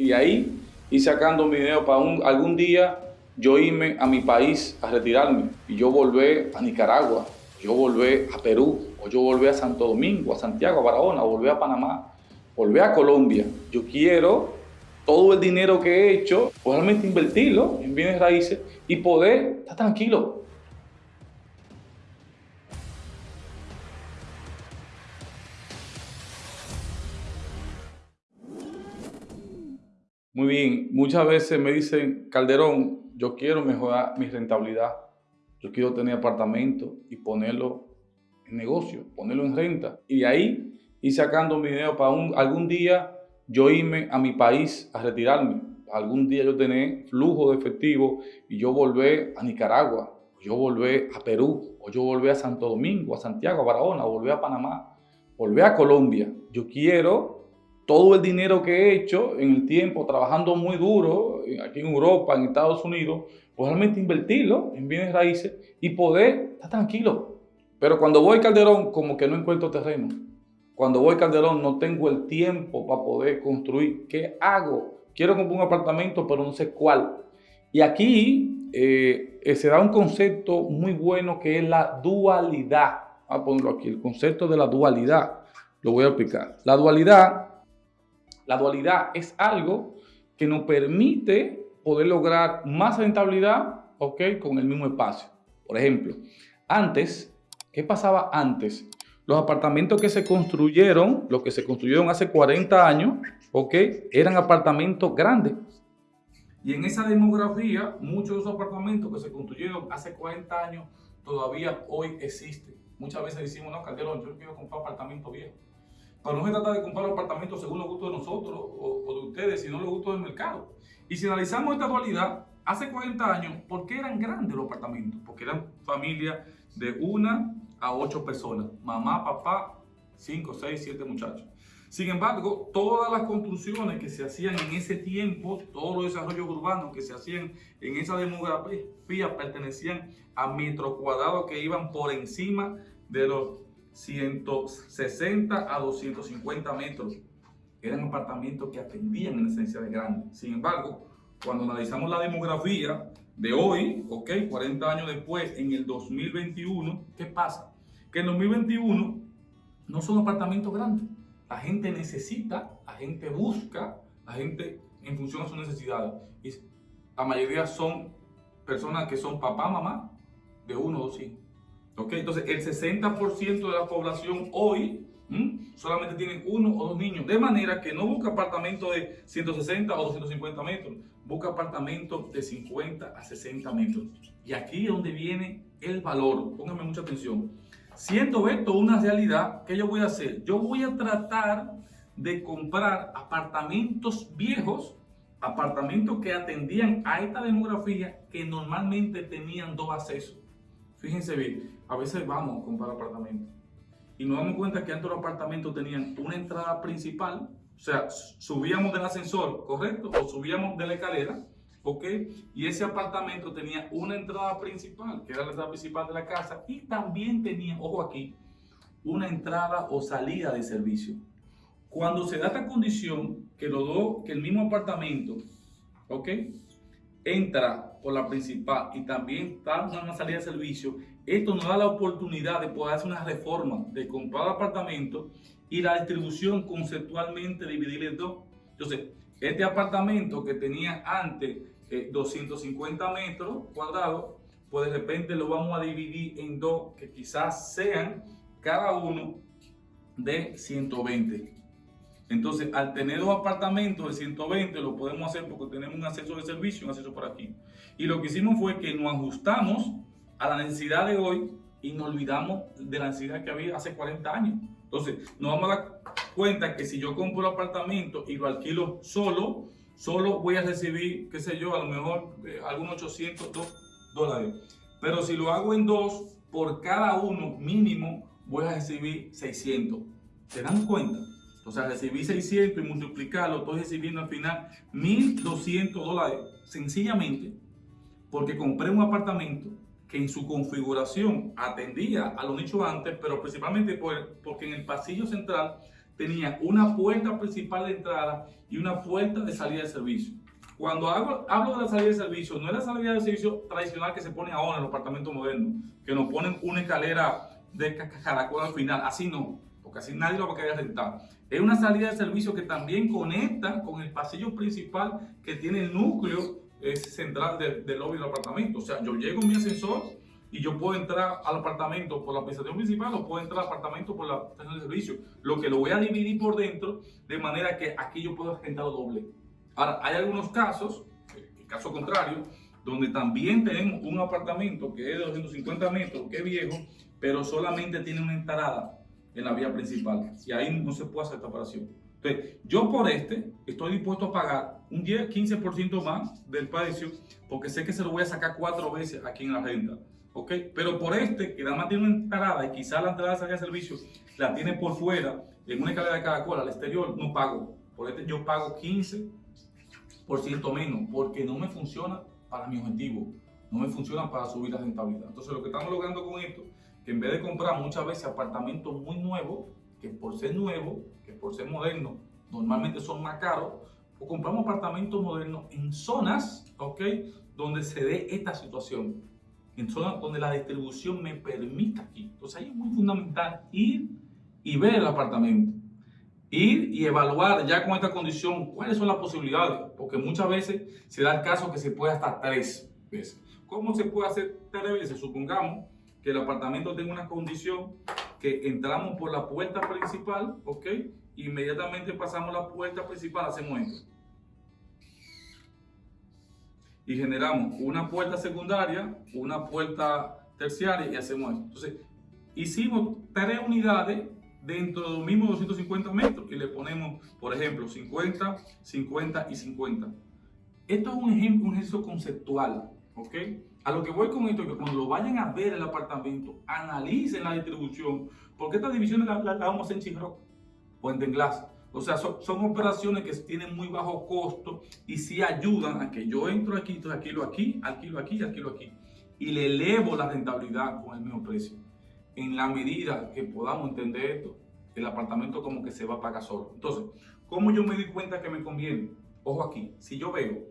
Y ahí y sacando mi dinero para un, algún día yo irme a mi país a retirarme y yo volver a Nicaragua, yo volver a Perú, o yo volver a Santo Domingo, a Santiago, a Barahona, o volver a Panamá, volver a Colombia. Yo quiero todo el dinero que he hecho, realmente invertirlo en bienes raíces y poder estar tranquilo, Muy bien, muchas veces me dicen, Calderón, yo quiero mejorar mi rentabilidad. Yo quiero tener apartamento y ponerlo en negocio, ponerlo en renta. Y de ahí ir sacando mi dinero para algún día yo irme a mi país a retirarme. Algún día yo tener flujo de efectivo y yo volver a Nicaragua, o yo volver a Perú, o yo volver a Santo Domingo, a Santiago, a Barahona, o volver a Panamá, volver a Colombia. Yo quiero todo el dinero que he hecho en el tiempo trabajando muy duro aquí en Europa, en Estados Unidos, pues realmente invertirlo en bienes raíces y poder estar tranquilo. Pero cuando voy a Calderón, como que no encuentro terreno. Cuando voy a Calderón, no tengo el tiempo para poder construir. ¿Qué hago? Quiero comprar un apartamento, pero no sé cuál. Y aquí eh, eh, se da un concepto muy bueno que es la dualidad. Voy a ponerlo aquí, el concepto de la dualidad. Lo voy a explicar. La dualidad la dualidad es algo que nos permite poder lograr más rentabilidad okay, con el mismo espacio. Por ejemplo, antes, ¿qué pasaba antes? Los apartamentos que se construyeron, los que se construyeron hace 40 años, okay, eran apartamentos grandes. Y en esa demografía, muchos de esos apartamentos que se construyeron hace 40 años todavía hoy existen. Muchas veces decimos, no, Calderón, yo quiero comprar apartamento viejo. Pero no se trata de comprar apartamentos según los gustos de nosotros o, de ustedes, sino los gustos del mercado. Y si analizamos esta dualidad, hace 40 años, ¿por qué eran grandes los apartamentos? Porque eran familias de una a ocho personas. Mamá, papá, cinco, seis, siete muchachos. Sin embargo, todas las construcciones que se hacían en ese tiempo, todos los desarrollos urbanos que se hacían en esa demografía pertenecían a metros cuadrados que iban por encima de los 160 a 250 metros. Eran apartamentos que atendían en esencia de grandes. Sin embargo, cuando analizamos la demografía de hoy, ok, 40 años después, en el 2021, ¿qué pasa? Que en 2021 no son apartamentos grandes. La gente necesita, la gente busca, la gente en función de sus necesidades. La mayoría son personas que son papá, mamá, de uno o dos hijos. Entonces, el 60% de la población hoy solamente tienen uno o dos niños. De manera que no busca apartamentos de 160 o 250 metros, busca apartamentos de 50 a 60 metros. Y aquí es donde viene el valor. Pónganme mucha atención. Siendo esto una realidad, ¿qué yo voy a hacer? Yo voy a tratar de comprar apartamentos viejos, apartamentos que atendían a esta demografía que normalmente tenían dos accesos. Fíjense bien, a veces vamos a comprar apartamentos y nos damos cuenta que antes los apartamentos tenían una entrada principal, o sea, subíamos del ascensor, ¿correcto? O subíamos de la escalera, ¿ok? Y ese apartamento tenía una entrada principal, que era la entrada principal de la casa, y también tenía, ojo aquí, una entrada o salida de servicio. Cuando se da esta condición, que, lo do, que el mismo apartamento, ¿ok? entra por la principal y también está una salida de servicio, esto nos da la oportunidad de poder hacer una reforma de comprar apartamento y la distribución conceptualmente dividir en dos. Entonces, este apartamento que tenía antes 250 eh, metros cuadrados, pues de repente lo vamos a dividir en dos que quizás sean cada uno de 120. Entonces, al tener dos apartamentos de 120, lo podemos hacer porque tenemos un acceso de servicio, un acceso por aquí. Y lo que hicimos fue que nos ajustamos a la necesidad de hoy y nos olvidamos de la necesidad que había hace 40 años. Entonces, nos vamos a dar cuenta que si yo compro un apartamento y lo alquilo solo, solo voy a recibir, qué sé yo, a lo mejor eh, algunos 800 dólares. Pero si lo hago en dos, por cada uno mínimo voy a recibir 600. ¿Se dan cuenta? O sea, recibí 600 y multiplicarlo, estoy recibiendo al final 1.200 dólares. Sencillamente porque compré un apartamento que en su configuración atendía a lo dicho antes, pero principalmente porque en el pasillo central tenía una puerta principal de entrada y una puerta de salida de servicio. Cuando hablo, hablo de la salida de servicio, no es la salida de servicio tradicional que se pone ahora en los apartamentos modernos, que nos ponen una escalera de caracol al final, así no, porque así nadie lo va a querer rentar. Es una salida de servicio que también conecta con el pasillo principal que tiene el núcleo central del lobby del apartamento. O sea, yo llego en mi ascensor y yo puedo entrar al apartamento por la prestación principal o puedo entrar al apartamento por la prestación de servicio. Lo que lo voy a dividir por dentro de manera que aquí yo puedo rentar doble. Ahora, hay algunos casos, el caso contrario, donde también tenemos un apartamento que es de 250 metros, que es viejo, pero solamente tiene una entrada en la vía principal. Y ahí no se puede hacer esta operación. Entonces, yo por este estoy dispuesto a pagar un 10, 15% más del precio porque sé que se lo voy a sacar cuatro veces aquí en la renta. ¿ok? Pero por este, que nada más tiene una entrada y quizás la entrada de salida de servicio la tiene por fuera, en una escalera de cada cual al exterior, no pago. Por este yo pago 15% menos porque no me funciona para mi objetivo, no me funciona para subir la rentabilidad. Entonces lo que estamos logrando con esto, que en vez de comprar muchas veces apartamentos muy nuevos, que por ser nuevos, que por ser modernos, normalmente son más caros, o compramos apartamentos modernos en zonas, ¿ok? Donde se dé esta situación en zonas donde la distribución me permita aquí. Entonces ahí es muy fundamental ir y ver el apartamento. Ir y evaluar ya con esta condición cuáles son las posibilidades, porque muchas veces se da el caso que se puede hasta tres veces. ¿Cómo se puede hacer tres veces? Supongamos que el apartamento tenga una condición que entramos por la puerta principal, ¿ok? Inmediatamente pasamos la puerta principal, hacemos esto y generamos una puerta secundaria, una puerta terciaria y hacemos esto. Entonces, hicimos tres unidades dentro de los mismos 250 metros y le ponemos, por ejemplo, 50, 50 y 50. Esto es un ejemplo, un ejercicio conceptual, ¿ok? A lo que voy con esto es que cuando lo vayan a ver el apartamento, analicen la distribución, porque estas divisiones las la, vamos en Chiroc o en Denglas. O sea, son, operaciones que tienen muy bajo costo y sí ayudan a que yo entro aquí, alquilo aquí, alquilo aquí, alquilo aquí. Y le elevo la rentabilidad con el mismo precio. En la medida que podamos entender esto, el apartamento como que se va a pagar solo. Entonces, ¿cómo yo me di cuenta que me conviene? Ojo aquí, si yo veo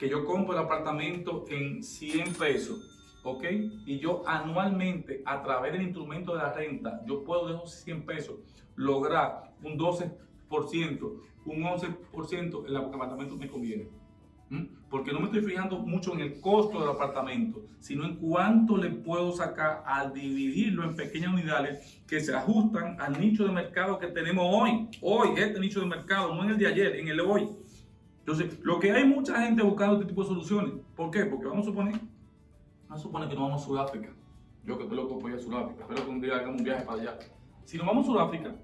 que yo compro el apartamento en 100 pesos, ¿ok? Y yo anualmente, a través del instrumento de la renta, yo puedo de esos 100 pesos lograr un 12 un 11% el apartamento me conviene. Porque no me estoy fijando mucho en el costo del apartamento, sino en cuánto le puedo sacar al dividirlo en pequeñas unidades que se ajustan al nicho de mercado que tenemos hoy. Hoy, este nicho de mercado, no en el de ayer, en el de hoy. Entonces, lo que hay mucha gente buscando este tipo de soluciones. ¿Por qué? Porque vamos a suponer, vamos a suponer que nos vamos a Sudáfrica. Yo que estoy loco ir a Sudáfrica, espero que un día hagamos un viaje para allá. Si nos vamos a Sudáfrica,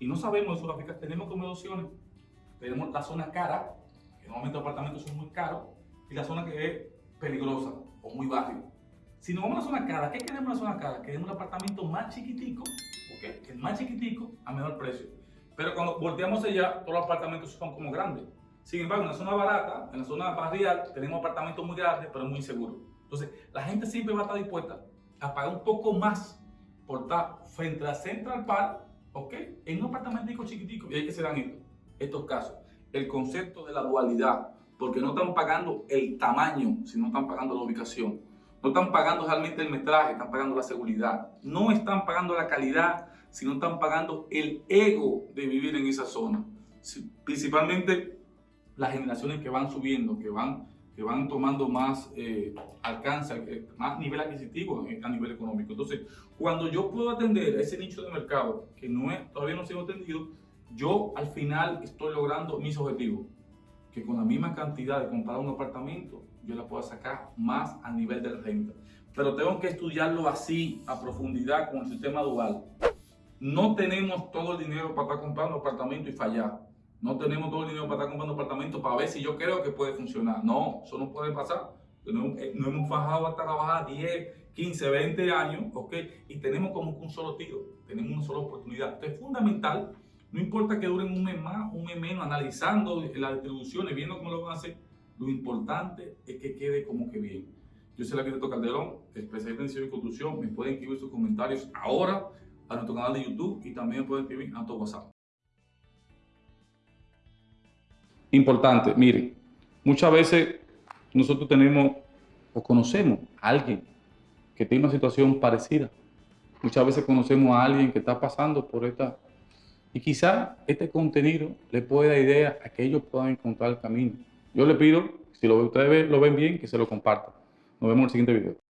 y no sabemos de Sudáfrica, tenemos como dos opciones. Tenemos la zona cara, que normalmente los apartamentos son muy caros, y la zona que es peligrosa o muy baja. Si nos vamos a la zona cara, ¿qué queremos en la zona cara? Queremos un apartamento más chiquitico, ¿ok? Que más chiquitico a menor precio. Pero cuando volteamos allá, todos los apartamentos son como grandes. Sin embargo, en la zona barata, en la zona barrial, tenemos apartamentos muy grandes, pero muy seguros. Entonces, la gente siempre va a estar dispuesta a pagar un poco más por estar frente a Central Park ¿ok? En un apartamento chiquitico, y hay que se dan esto, estos casos. El concepto de la dualidad, porque no están pagando el tamaño, sino están pagando la ubicación. No están pagando realmente el metraje, están pagando la seguridad. No están pagando la calidad, sino están pagando el ego de vivir en esa zona. Principalmente las generaciones que van subiendo, que van que van tomando más eh, alcance, eh, más nivel adquisitivo a nivel económico. Entonces, cuando yo puedo atender a ese nicho de mercado que no es, todavía no ha sido atendido, yo al final estoy logrando mis objetivos. Que con la misma cantidad de comprar un apartamento, yo la puedo sacar más a nivel de renta. Pero tengo que estudiarlo así, a profundidad, con el sistema dual. No tenemos todo el dinero para estar comprando apartamento y fallar. No tenemos todo el dinero para estar comprando apartamentos para ver si yo creo que puede funcionar. No, eso no puede pasar. No, eh, hemos bajado hasta trabajar 10, 15, 20 años, ¿ok? Y tenemos como un solo tiro, tenemos una sola oportunidad. Entonces es fundamental, no importa que duren un mes más, un mes menos, analizando las distribuciones, viendo cómo lo van a hacer, lo importante es que quede como que bien. Yo soy el arquitecto Calderón, especialista en diseño y construcción. Me pueden escribir sus comentarios ahora a nuestro canal de YouTube y también me pueden escribir a nuestro WhatsApp. Importante, miren, muchas veces nosotros tenemos o conocemos a alguien que tiene una situación parecida. Muchas veces conocemos a alguien que está pasando por esta... Y quizá este contenido le pueda dar idea a que ellos puedan encontrar el camino. Yo le pido, si lo, ustedes lo ven bien, que se lo compartan. Nos vemos en el siguiente video.